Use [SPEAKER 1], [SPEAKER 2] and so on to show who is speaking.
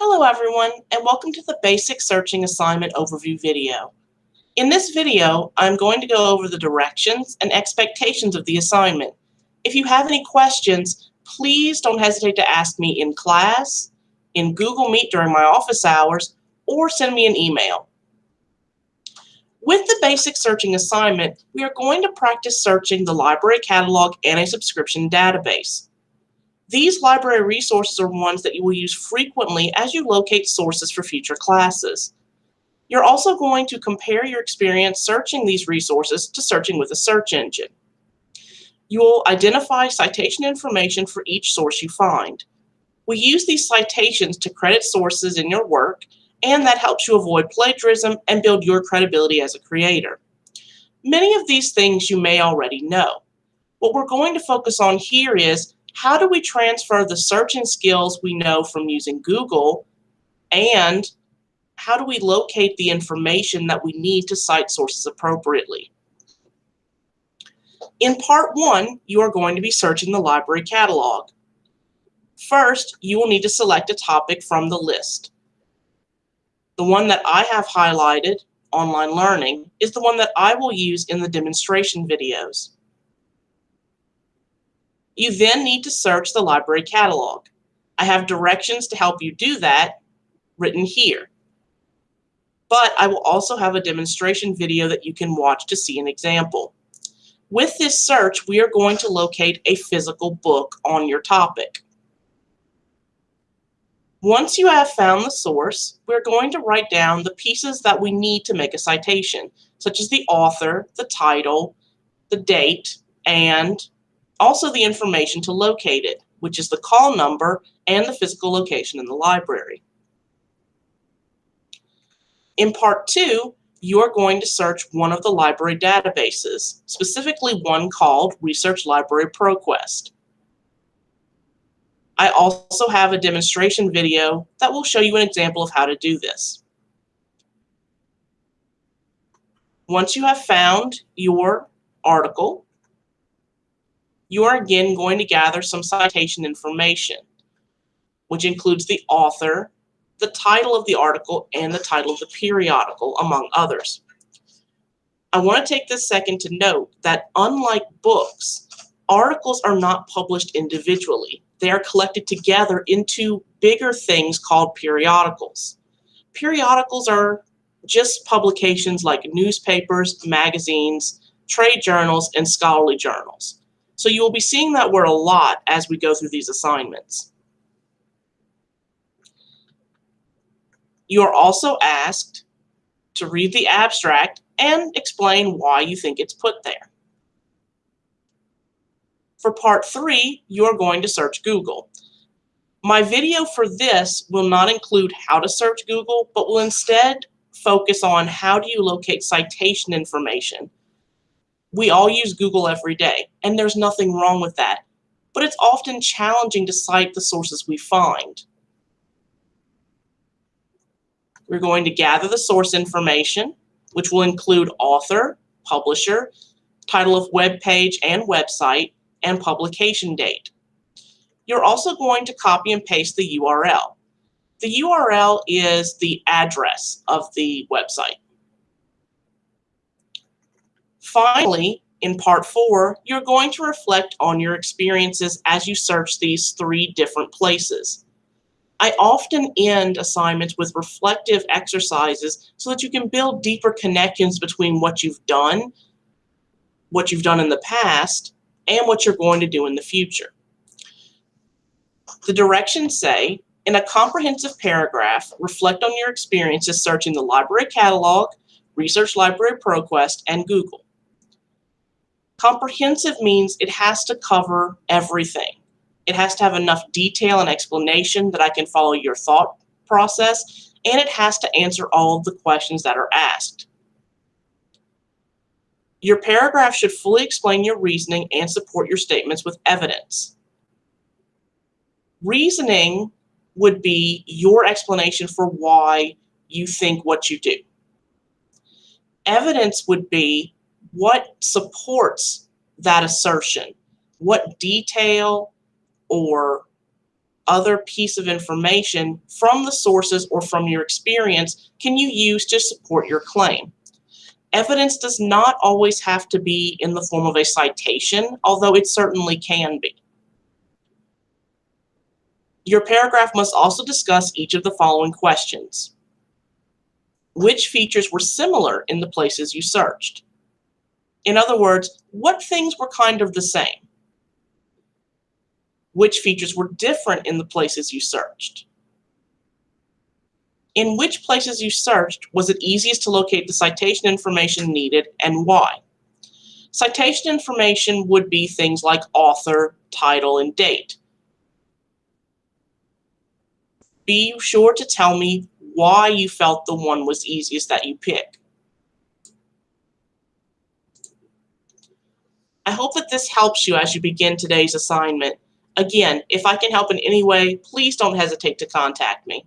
[SPEAKER 1] Hello everyone and welcome to the Basic Searching Assignment Overview video. In this video, I'm going to go over the directions and expectations of the assignment. If you have any questions, please don't hesitate to ask me in class, in Google Meet during my office hours, or send me an email. With the Basic Searching assignment, we are going to practice searching the library catalog and a subscription database. These library resources are ones that you will use frequently as you locate sources for future classes. You're also going to compare your experience searching these resources to searching with a search engine. You will identify citation information for each source you find. We use these citations to credit sources in your work, and that helps you avoid plagiarism and build your credibility as a creator. Many of these things you may already know. What we're going to focus on here is how do we transfer the searching skills we know from using Google and how do we locate the information that we need to cite sources appropriately? In part one, you are going to be searching the library catalog. First, you will need to select a topic from the list. The one that I have highlighted, online learning, is the one that I will use in the demonstration videos. You then need to search the library catalog. I have directions to help you do that written here. But I will also have a demonstration video that you can watch to see an example. With this search, we are going to locate a physical book on your topic. Once you have found the source, we're going to write down the pieces that we need to make a citation, such as the author, the title, the date, and also the information to locate it, which is the call number and the physical location in the library. In part two, you are going to search one of the library databases, specifically one called Research Library ProQuest. I also have a demonstration video that will show you an example of how to do this. Once you have found your article, you are again going to gather some citation information, which includes the author, the title of the article, and the title of the periodical, among others. I want to take this second to note that unlike books, articles are not published individually. They are collected together into bigger things called periodicals. Periodicals are just publications like newspapers, magazines, trade journals, and scholarly journals. So you will be seeing that word a lot as we go through these assignments. You are also asked to read the abstract and explain why you think it's put there. For part three, you are going to search Google. My video for this will not include how to search Google, but will instead focus on how do you locate citation information we all use Google every day, and there's nothing wrong with that. But it's often challenging to cite the sources we find. We're going to gather the source information, which will include author, publisher, title of web page and website, and publication date. You're also going to copy and paste the URL. The URL is the address of the website. Finally, in part four, you're going to reflect on your experiences as you search these three different places. I often end assignments with reflective exercises so that you can build deeper connections between what you've done, what you've done in the past, and what you're going to do in the future. The directions say, in a comprehensive paragraph, reflect on your experiences searching the library catalog, Research Library ProQuest, and Google. Comprehensive means it has to cover everything. It has to have enough detail and explanation that I can follow your thought process, and it has to answer all of the questions that are asked. Your paragraph should fully explain your reasoning and support your statements with evidence. Reasoning would be your explanation for why you think what you do. Evidence would be what supports that assertion? What detail or other piece of information from the sources or from your experience can you use to support your claim. Evidence does not always have to be in the form of a citation, although it certainly can be. Your paragraph must also discuss each of the following questions. Which features were similar in the places you searched? In other words, what things were kind of the same? Which features were different in the places you searched? In which places you searched was it easiest to locate the citation information needed and why? Citation information would be things like author, title, and date. Be sure to tell me why you felt the one was easiest that you pick. I hope that this helps you as you begin today's assignment. Again, if I can help in any way, please don't hesitate to contact me.